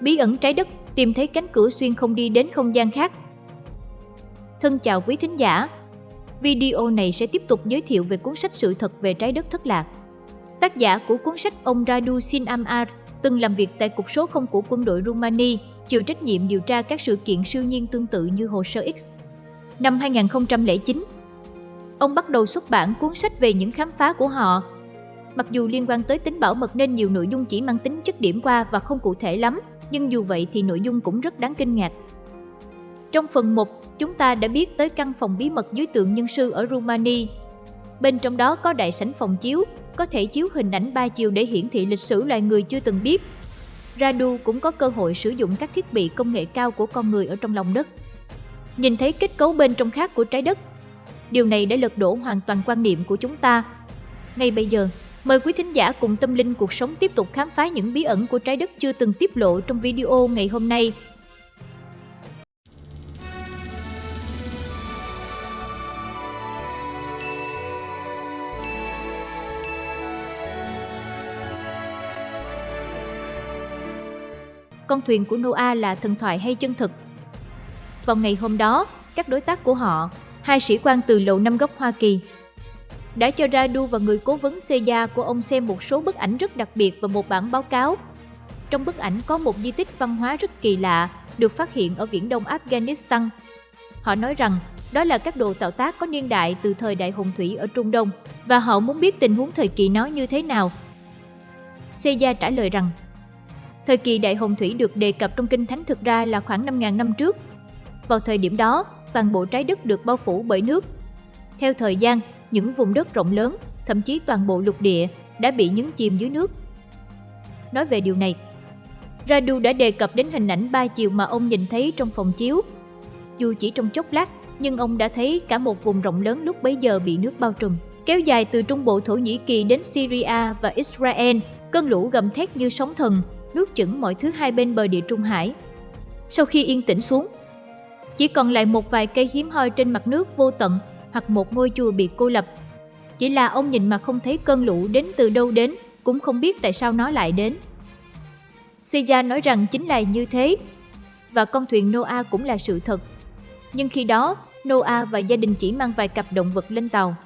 Bí ẩn trái đất, tìm thấy cánh cửa xuyên không đi đến không gian khác. Thân chào quý thính giả. Video này sẽ tiếp tục giới thiệu về cuốn sách Sự thật về trái đất thất lạc. Tác giả của cuốn sách ông Radu Sinamar từng làm việc tại cục số không của quân đội Rumani, chịu trách nhiệm điều tra các sự kiện siêu nhiên tương tự như hồ sơ X. Năm 2009, ông bắt đầu xuất bản cuốn sách về những khám phá của họ. Mặc dù liên quan tới tính bảo mật nên nhiều nội dung chỉ mang tính chất điểm qua và không cụ thể lắm, nhưng dù vậy thì nội dung cũng rất đáng kinh ngạc. Trong phần 1, chúng ta đã biết tới căn phòng bí mật dưới tượng nhân sư ở Rumani. Bên trong đó có đại sảnh phòng chiếu, có thể chiếu hình ảnh ba chiều để hiển thị lịch sử loài người chưa từng biết. Radu cũng có cơ hội sử dụng các thiết bị công nghệ cao của con người ở trong lòng đất. Nhìn thấy kết cấu bên trong khác của trái đất. Điều này đã lật đổ hoàn toàn quan niệm của chúng ta. Ngay bây giờ, mời quý thính giả cùng tâm linh cuộc sống tiếp tục khám phá những bí ẩn của trái đất chưa từng tiết lộ trong video ngày hôm nay con thuyền của Noah là thần thoại hay chân thực. Vào ngày hôm đó, các đối tác của họ, hai sĩ quan từ Lầu Năm Góc Hoa Kỳ, đã cho Radu và người cố vấn Seja của ông xem một số bức ảnh rất đặc biệt và một bản báo cáo. Trong bức ảnh có một di tích văn hóa rất kỳ lạ được phát hiện ở viễn đông Afghanistan. Họ nói rằng đó là các đồ tạo tác có niên đại từ thời đại hồng thủy ở Trung Đông và họ muốn biết tình huống thời kỳ nó như thế nào. Seja trả lời rằng Thời kỳ Đại Hồng Thủy được đề cập trong Kinh Thánh thực ra là khoảng 5.000 năm trước. Vào thời điểm đó, toàn bộ trái đất được bao phủ bởi nước. Theo thời gian, những vùng đất rộng lớn, thậm chí toàn bộ lục địa, đã bị nhấn chìm dưới nước. Nói về điều này, Radu đã đề cập đến hình ảnh ba chiều mà ông nhìn thấy trong phòng chiếu. Dù chỉ trong chốc lát, nhưng ông đã thấy cả một vùng rộng lớn lúc bấy giờ bị nước bao trùm, kéo dài từ trung bộ Thổ Nhĩ Kỳ đến Syria và Israel, cơn lũ gầm thét như sóng thần, nuốt chửng mọi thứ hai bên bờ địa Trung Hải. Sau khi yên tĩnh xuống, chỉ còn lại một vài cây hiếm hoi trên mặt nước vô tận hoặc một ngôi chùa bị cô lập. Chỉ là ông nhìn mà không thấy cơn lũ đến từ đâu đến, cũng không biết tại sao nó lại đến. Seja nói rằng chính là như thế, và con thuyền Noah cũng là sự thật. Nhưng khi đó, Noah và gia đình chỉ mang vài cặp động vật lên tàu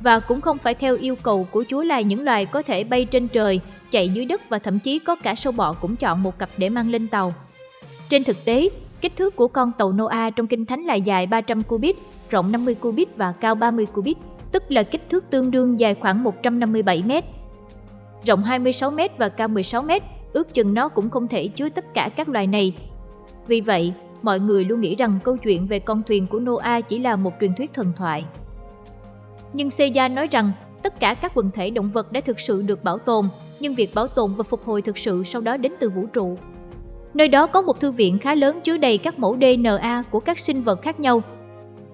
và cũng không phải theo yêu cầu của Chúa là những loài có thể bay trên trời, chạy dưới đất và thậm chí có cả sâu bọ cũng chọn một cặp để mang lên tàu. Trên thực tế, kích thước của con tàu Noah trong Kinh Thánh là dài 300 cubit, rộng 50 cubit và cao 30 cubit, tức là kích thước tương đương dài khoảng 157 mét. Rộng 26 mét và cao 16 mét, ước chừng nó cũng không thể chứa tất cả các loài này. Vì vậy, mọi người luôn nghĩ rằng câu chuyện về con thuyền của Noah chỉ là một truyền thuyết thần thoại nhưng Seja nói rằng tất cả các quần thể động vật đã thực sự được bảo tồn, nhưng việc bảo tồn và phục hồi thực sự sau đó đến từ vũ trụ. Nơi đó có một thư viện khá lớn chứa đầy các mẫu DNA của các sinh vật khác nhau.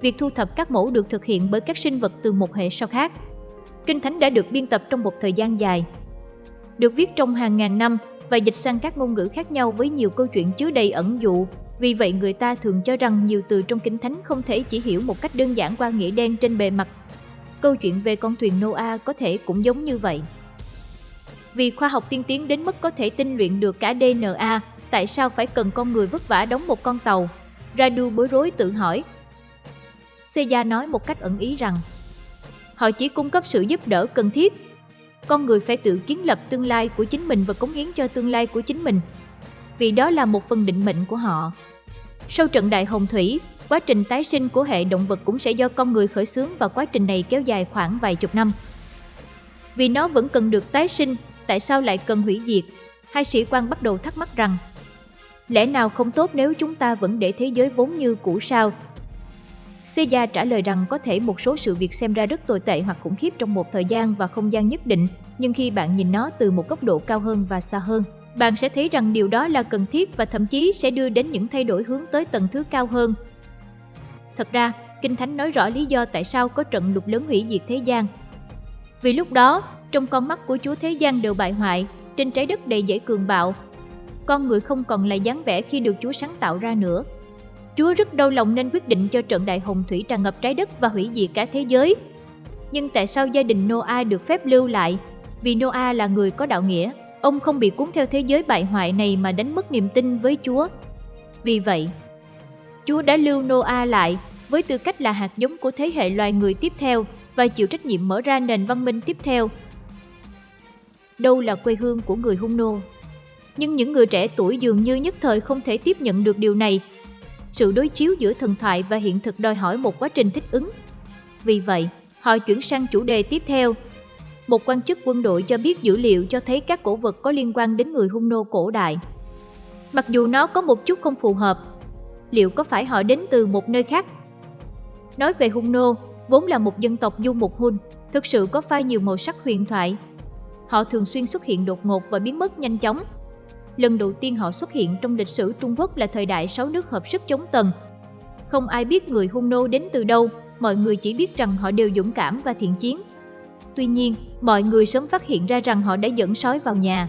Việc thu thập các mẫu được thực hiện bởi các sinh vật từ một hệ sau khác. Kinh Thánh đã được biên tập trong một thời gian dài. Được viết trong hàng ngàn năm và dịch sang các ngôn ngữ khác nhau với nhiều câu chuyện chứa đầy ẩn dụ. Vì vậy người ta thường cho rằng nhiều từ trong Kinh Thánh không thể chỉ hiểu một cách đơn giản qua nghĩa đen trên bề mặt Câu chuyện về con thuyền Noah có thể cũng giống như vậy. Vì khoa học tiên tiến đến mức có thể tinh luyện được cả DNA, tại sao phải cần con người vất vả đóng một con tàu? Radu bối rối tự hỏi. Seiya nói một cách ẩn ý rằng họ chỉ cung cấp sự giúp đỡ cần thiết. Con người phải tự kiến lập tương lai của chính mình và cống hiến cho tương lai của chính mình. Vì đó là một phần định mệnh của họ. Sau trận đại hồng thủy, Quá trình tái sinh của hệ động vật cũng sẽ do con người khởi xướng và quá trình này kéo dài khoảng vài chục năm. Vì nó vẫn cần được tái sinh, tại sao lại cần hủy diệt? Hai sĩ quan bắt đầu thắc mắc rằng Lẽ nào không tốt nếu chúng ta vẫn để thế giới vốn như cũ sao? Seiya trả lời rằng có thể một số sự việc xem ra rất tồi tệ hoặc khủng khiếp trong một thời gian và không gian nhất định, nhưng khi bạn nhìn nó từ một góc độ cao hơn và xa hơn, bạn sẽ thấy rằng điều đó là cần thiết và thậm chí sẽ đưa đến những thay đổi hướng tới tầng thứ cao hơn Thật ra, Kinh Thánh nói rõ lý do tại sao có trận lục lớn hủy diệt thế gian. Vì lúc đó, trong con mắt của Chúa thế gian đều bại hoại, trên trái đất đầy dễ cường bạo. Con người không còn là dáng vẻ khi được Chúa sáng tạo ra nữa. Chúa rất đau lòng nên quyết định cho trận đại hồng thủy tràn ngập trái đất và hủy diệt cả thế giới. Nhưng tại sao gia đình Noah được phép lưu lại? Vì Noah là người có đạo nghĩa. Ông không bị cuốn theo thế giới bại hoại này mà đánh mất niềm tin với Chúa. Vì vậy, Chúa đã lưu Noah lại với tư cách là hạt giống của thế hệ loài người tiếp theo và chịu trách nhiệm mở ra nền văn minh tiếp theo. Đâu là quê hương của người Hung nô? Nhưng những người trẻ tuổi dường như nhất thời không thể tiếp nhận được điều này. Sự đối chiếu giữa thần thoại và hiện thực đòi hỏi một quá trình thích ứng. Vì vậy, họ chuyển sang chủ đề tiếp theo. Một quan chức quân đội cho biết dữ liệu cho thấy các cổ vật có liên quan đến người Hung nô cổ đại. Mặc dù nó có một chút không phù hợp, liệu có phải họ đến từ một nơi khác? Nói về Hung nô, vốn là một dân tộc du mục Hun, thực sự có pha nhiều màu sắc huyền thoại. Họ thường xuyên xuất hiện đột ngột và biến mất nhanh chóng. Lần đầu tiên họ xuất hiện trong lịch sử Trung Quốc là thời đại sáu nước hợp sức chống Tần. Không ai biết người Hung nô đến từ đâu, mọi người chỉ biết rằng họ đều dũng cảm và thiện chiến. Tuy nhiên, mọi người sớm phát hiện ra rằng họ đã dẫn sói vào nhà.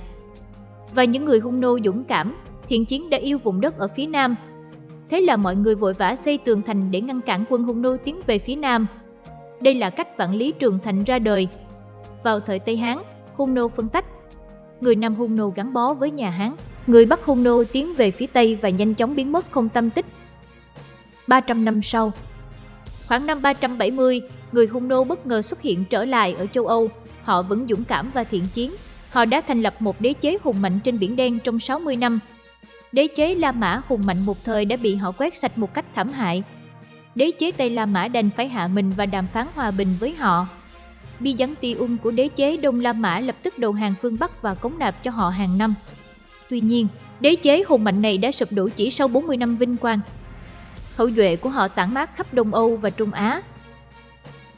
Và những người Hung nô dũng cảm, thiện chiến đã yêu vùng đất ở phía nam. Thế là mọi người vội vã xây tường thành để ngăn cản quân Hung nô tiến về phía nam. Đây là cách vạn lý trường thành ra đời. Vào thời Tây Hán, Hung nô phân tách. Người Nam Hung nô gắn bó với nhà Hán, người Bắc Hung nô tiến về phía Tây và nhanh chóng biến mất không tâm tích. 300 năm sau, khoảng năm 370, người Hung nô bất ngờ xuất hiện trở lại ở châu Âu. Họ vẫn dũng cảm và thiện chiến. Họ đã thành lập một đế chế hùng mạnh trên Biển Đen trong 60 năm. Đế chế La Mã hùng mạnh một thời đã bị họ quét sạch một cách thảm hại. Đế chế Tây La Mã đành phải hạ mình và đàm phán hòa bình với họ. Byzantium của đế chế Đông La Mã lập tức đầu hàng phương Bắc và cống nạp cho họ hàng năm. Tuy nhiên, đế chế hùng mạnh này đã sụp đổ chỉ sau 40 năm vinh quang. Hậu duệ của họ tản mát khắp Đông Âu và Trung Á.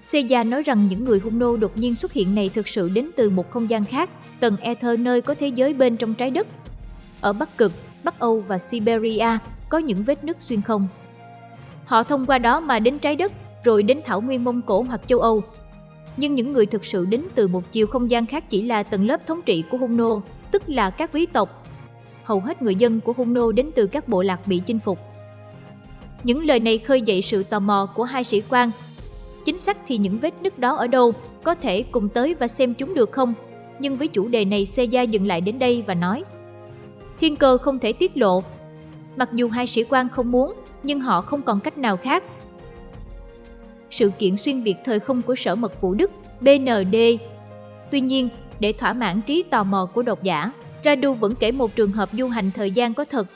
Seiya nói rằng những người hung nô đột nhiên xuất hiện này thực sự đến từ một không gian khác, tầng ether nơi có thế giới bên trong trái đất. Ở Bắc Cực, Bắc Âu và Siberia có những vết nứt xuyên không. Họ thông qua đó mà đến trái đất, rồi đến thảo nguyên Mông Cổ hoặc châu Âu, nhưng những người thực sự đến từ một chiều không gian khác chỉ là tầng lớp thống trị của Hung nô, tức là các quý tộc. Hầu hết người dân của Hung nô đến từ các bộ lạc bị chinh phục. Những lời này khơi dậy sự tò mò của hai sĩ quan. Chính xác thì những vết nứt đó ở đâu, có thể cùng tới và xem chúng được không? Nhưng với chủ đề này Seiya dừng lại đến đây và nói Thiên cơ không thể tiết lộ. Mặc dù hai sĩ quan không muốn, nhưng họ không còn cách nào khác sự kiện xuyên Việt thời không của Sở Mật vũ Đức, BND. Tuy nhiên, để thỏa mãn trí tò mò của độc giả, Radu vẫn kể một trường hợp du hành thời gian có thật.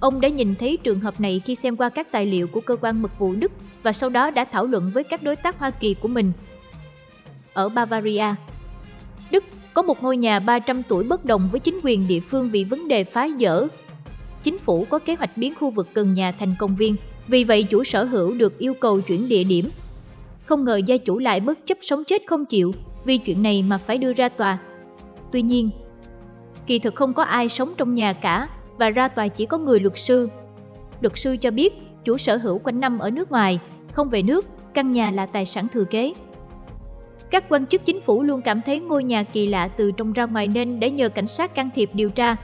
Ông đã nhìn thấy trường hợp này khi xem qua các tài liệu của cơ quan mật vụ Đức và sau đó đã thảo luận với các đối tác Hoa Kỳ của mình. Ở Bavaria, Đức có một ngôi nhà 300 tuổi bất đồng với chính quyền địa phương vì vấn đề phá dỡ. Chính phủ có kế hoạch biến khu vực gần nhà thành công viên, vì vậy chủ sở hữu được yêu cầu chuyển địa điểm không ngờ gia chủ lại bất chấp sống chết không chịu vì chuyện này mà phải đưa ra tòa. Tuy nhiên, kỳ thực không có ai sống trong nhà cả và ra tòa chỉ có người luật sư. Luật sư cho biết chủ sở hữu quanh năm ở nước ngoài, không về nước, căn nhà là tài sản thừa kế. Các quan chức chính phủ luôn cảm thấy ngôi nhà kỳ lạ từ trong ra ngoài nên đã nhờ cảnh sát can thiệp điều tra.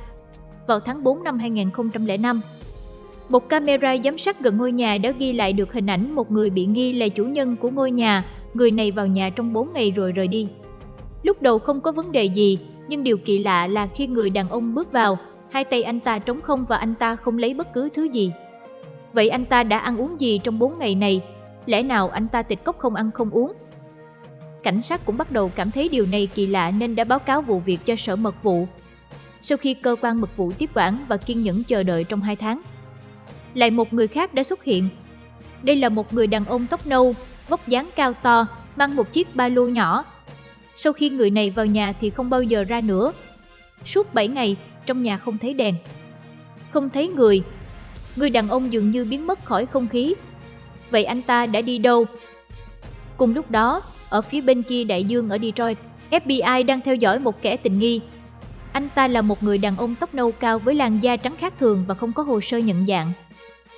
Vào tháng 4 năm 2005, một camera giám sát gần ngôi nhà đã ghi lại được hình ảnh một người bị nghi là chủ nhân của ngôi nhà. Người này vào nhà trong 4 ngày rồi rời đi. Lúc đầu không có vấn đề gì, nhưng điều kỳ lạ là khi người đàn ông bước vào, hai tay anh ta trống không và anh ta không lấy bất cứ thứ gì. Vậy anh ta đã ăn uống gì trong 4 ngày này? Lẽ nào anh ta tịch cốc không ăn không uống? Cảnh sát cũng bắt đầu cảm thấy điều này kỳ lạ nên đã báo cáo vụ việc cho sở mật vụ. Sau khi cơ quan mật vụ tiếp quản và kiên nhẫn chờ đợi trong 2 tháng, lại một người khác đã xuất hiện. Đây là một người đàn ông tóc nâu, vóc dáng cao to, mang một chiếc ba lô nhỏ. Sau khi người này vào nhà thì không bao giờ ra nữa. Suốt 7 ngày, trong nhà không thấy đèn. Không thấy người. Người đàn ông dường như biến mất khỏi không khí. Vậy anh ta đã đi đâu? Cùng lúc đó, ở phía bên kia đại dương ở Detroit, FBI đang theo dõi một kẻ tình nghi. Anh ta là một người đàn ông tóc nâu cao với làn da trắng khác thường và không có hồ sơ nhận dạng.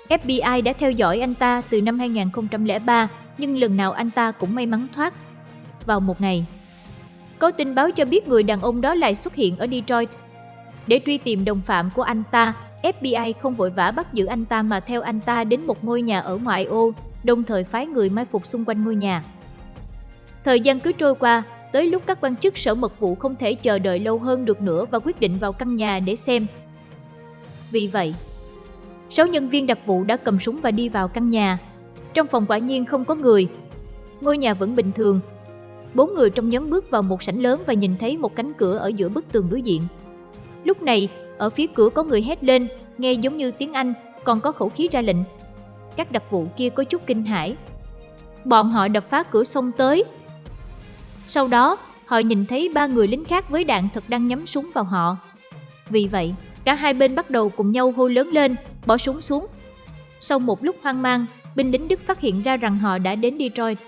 FBI đã theo dõi anh ta từ năm 2003, nhưng lần nào anh ta cũng may mắn thoát. Vào một ngày, có tin báo cho biết người đàn ông đó lại xuất hiện ở Detroit. Để truy tìm đồng phạm của anh ta, FBI không vội vã bắt giữ anh ta mà theo anh ta đến một ngôi nhà ở ngoại ô, đồng thời phái người mai phục xung quanh ngôi nhà. Thời gian cứ trôi qua, tới lúc các quan chức sở mật vụ không thể chờ đợi lâu hơn được nữa và quyết định vào căn nhà để xem. Vì vậy, sáu nhân viên đặc vụ đã cầm súng và đi vào căn nhà. Trong phòng quả nhiên không có người. Ngôi nhà vẫn bình thường. Bốn người trong nhóm bước vào một sảnh lớn và nhìn thấy một cánh cửa ở giữa bức tường đối diện. Lúc này, ở phía cửa có người hét lên, nghe giống như tiếng Anh, còn có khẩu khí ra lệnh. Các đặc vụ kia có chút kinh hãi. Bọn họ đập phá cửa xông tới. Sau đó, họ nhìn thấy ba người lính khác với đạn thật đang nhắm súng vào họ. Vì vậy, cả hai bên bắt đầu cùng nhau hô lớn lên, bỏ súng xuống. Sau một lúc hoang mang, binh lính Đức phát hiện ra rằng họ đã đến Detroit.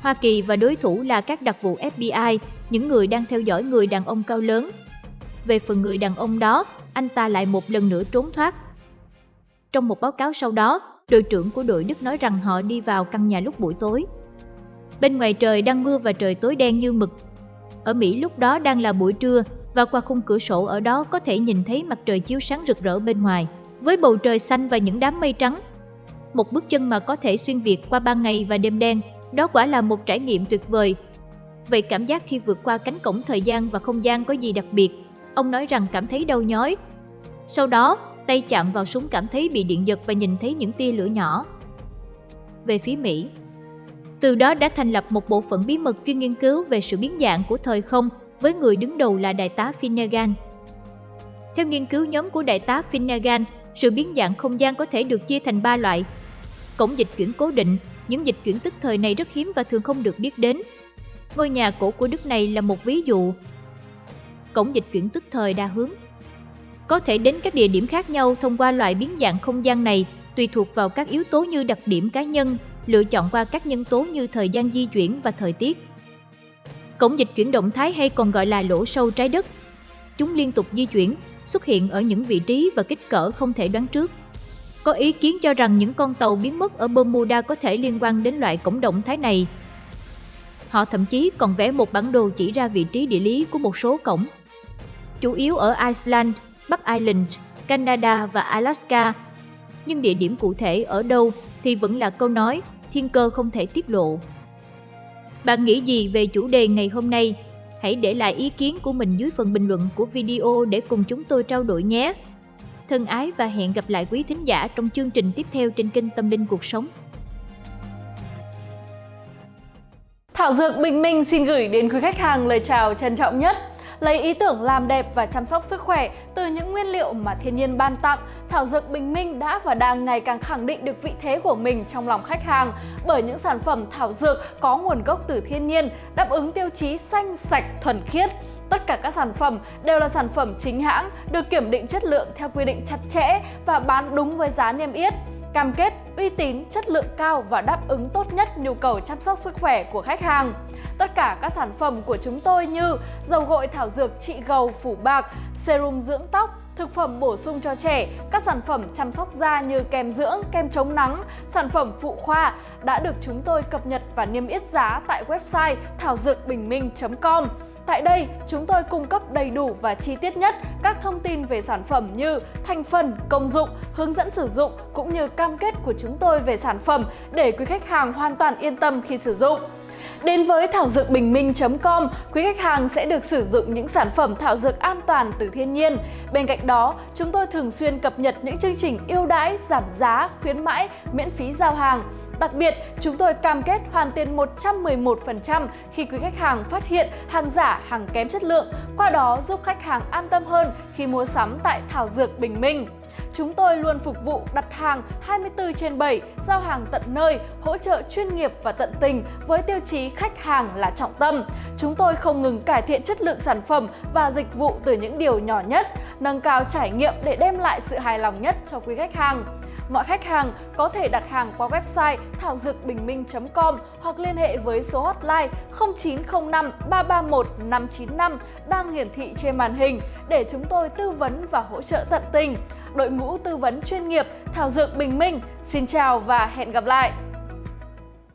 Hoa Kỳ và đối thủ là các đặc vụ FBI, những người đang theo dõi người đàn ông cao lớn. Về phần người đàn ông đó, anh ta lại một lần nữa trốn thoát. Trong một báo cáo sau đó, đội trưởng của đội Đức nói rằng họ đi vào căn nhà lúc buổi tối. Bên ngoài trời đang mưa và trời tối đen như mực. Ở Mỹ lúc đó đang là buổi trưa và qua khung cửa sổ ở đó có thể nhìn thấy mặt trời chiếu sáng rực rỡ bên ngoài, với bầu trời xanh và những đám mây trắng. Một bước chân mà có thể xuyên việt qua ban ngày và đêm đen, đó quả là một trải nghiệm tuyệt vời. Vậy cảm giác khi vượt qua cánh cổng thời gian và không gian có gì đặc biệt? Ông nói rằng cảm thấy đau nhói. Sau đó, tay chạm vào súng cảm thấy bị điện giật và nhìn thấy những tia lửa nhỏ. Về phía Mỹ, từ đó đã thành lập một bộ phận bí mật chuyên nghiên cứu về sự biến dạng của thời không với người đứng đầu là đại tá Finnegan. Theo nghiên cứu nhóm của đại tá Finnegan, sự biến dạng không gian có thể được chia thành 3 loại. Cổng dịch chuyển cố định, những dịch chuyển tức thời này rất hiếm và thường không được biết đến. Ngôi nhà cổ của Đức này là một ví dụ. Cổng dịch chuyển tức thời đa hướng có thể đến các địa điểm khác nhau thông qua loại biến dạng không gian này tùy thuộc vào các yếu tố như đặc điểm cá nhân, lựa chọn qua các nhân tố như thời gian di chuyển và thời tiết. Cổng dịch chuyển động thái hay còn gọi là lỗ sâu trái đất. Chúng liên tục di chuyển, xuất hiện ở những vị trí và kích cỡ không thể đoán trước. Có ý kiến cho rằng những con tàu biến mất ở Bermuda có thể liên quan đến loại cổng động thái này. Họ thậm chí còn vẽ một bản đồ chỉ ra vị trí địa lý của một số cổng. Chủ yếu ở Iceland, Bắc Ireland, Canada và Alaska. Nhưng địa điểm cụ thể ở đâu thì vẫn là câu nói thiên cơ không thể tiết lộ. Bạn nghĩ gì về chủ đề ngày hôm nay? Hãy để lại ý kiến của mình dưới phần bình luận của video để cùng chúng tôi trao đổi nhé. Thân ái và hẹn gặp lại quý thính giả trong chương trình tiếp theo trên kênh Tâm Linh Cuộc Sống. Thảo Dược Bình Minh xin gửi đến quý khách hàng lời chào trân trọng nhất. Lấy ý tưởng làm đẹp và chăm sóc sức khỏe từ những nguyên liệu mà thiên nhiên ban tặng, Thảo Dược Bình Minh đã và đang ngày càng khẳng định được vị thế của mình trong lòng khách hàng bởi những sản phẩm thảo dược có nguồn gốc từ thiên nhiên, đáp ứng tiêu chí xanh, sạch, thuần khiết. Tất cả các sản phẩm đều là sản phẩm chính hãng, được kiểm định chất lượng theo quy định chặt chẽ và bán đúng với giá niêm yết cam kết uy tín, chất lượng cao và đáp ứng tốt nhất nhu cầu chăm sóc sức khỏe của khách hàng. Tất cả các sản phẩm của chúng tôi như dầu gội thảo dược trị gầu phủ bạc, serum dưỡng tóc, thực phẩm bổ sung cho trẻ, các sản phẩm chăm sóc da như kem dưỡng, kem chống nắng, sản phẩm phụ khoa đã được chúng tôi cập nhật và niêm yết giá tại website thảo dược bình minh.com. Tại đây, chúng tôi cung cấp đầy đủ và chi tiết nhất các thông tin về sản phẩm như thành phần, công dụng, hướng dẫn sử dụng cũng như cam kết của chúng tôi về sản phẩm để quý khách hàng hoàn toàn yên tâm khi sử dụng. Đến với thảo dược bình minh.com, quý khách hàng sẽ được sử dụng những sản phẩm thảo dược an toàn từ thiên nhiên. Bên cạnh đó, chúng tôi thường xuyên cập nhật những chương trình ưu đãi, giảm giá, khuyến mãi, miễn phí giao hàng. Đặc biệt, chúng tôi cam kết hoàn tiền 111% khi quý khách hàng phát hiện hàng giả, hàng kém chất lượng, qua đó giúp khách hàng an tâm hơn khi mua sắm tại Thảo Dược Bình Minh. Chúng tôi luôn phục vụ đặt hàng 24 trên 7, giao hàng tận nơi, hỗ trợ chuyên nghiệp và tận tình với tiêu chí khách hàng là trọng tâm. Chúng tôi không ngừng cải thiện chất lượng sản phẩm và dịch vụ từ những điều nhỏ nhất, nâng cao trải nghiệm để đem lại sự hài lòng nhất cho quý khách hàng. Mọi khách hàng có thể đặt hàng qua website thảo dược bình minh.com hoặc liên hệ với số hotline 0905 331 595 đang hiển thị trên màn hình để chúng tôi tư vấn và hỗ trợ tận tình. Đội ngũ tư vấn chuyên nghiệp Thảo Dược Bình Minh, xin chào và hẹn gặp lại!